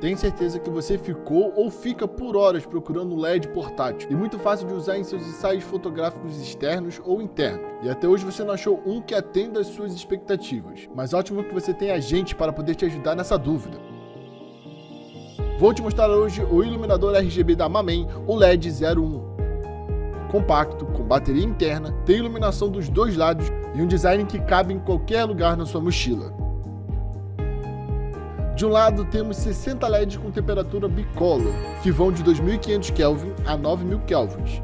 Tenho certeza que você ficou ou fica por horas procurando um LED portátil e muito fácil de usar em seus ensaios fotográficos externos ou internos. E até hoje você não achou um que atenda às suas expectativas. Mas ótimo que você tem a gente para poder te ajudar nessa dúvida. Vou te mostrar hoje o iluminador RGB da Mamen, o LED 01 compacto, com bateria interna, tem iluminação dos dois lados e um design que cabe em qualquer lugar na sua mochila. De um lado temos 60 LEDs com temperatura bicolor, que vão de 2500 Kelvin a 9000 Kelvins.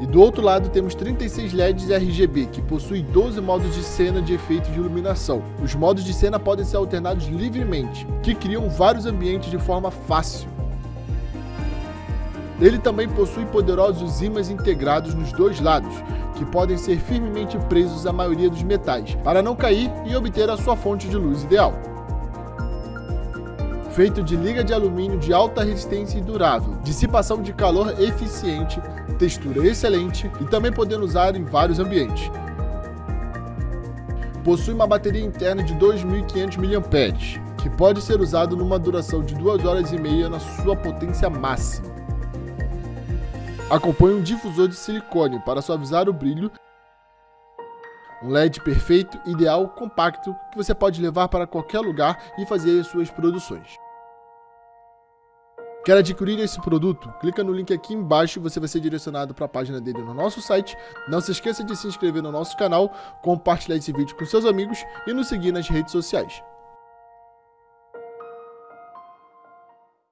E do outro lado temos 36 LEDs RGB, que possuem 12 modos de cena de efeito de iluminação. Os modos de cena podem ser alternados livremente, que criam vários ambientes de forma fácil. Ele também possui poderosos ímãs integrados nos dois lados, que podem ser firmemente presos à maioria dos metais, para não cair e obter a sua fonte de luz ideal feito de liga de alumínio de alta resistência e durável, dissipação de calor eficiente, textura excelente e também podendo usar em vários ambientes. Possui uma bateria interna de 2.500 mAh, que pode ser usado numa duração de 2 horas e meia na sua potência máxima. Acompanha um difusor de silicone para suavizar o brilho um LED perfeito, ideal, compacto, que você pode levar para qualquer lugar e fazer as suas produções. Quer adquirir esse produto? Clica no link aqui embaixo e você vai ser direcionado para a página dele no nosso site. Não se esqueça de se inscrever no nosso canal, compartilhar esse vídeo com seus amigos e nos seguir nas redes sociais.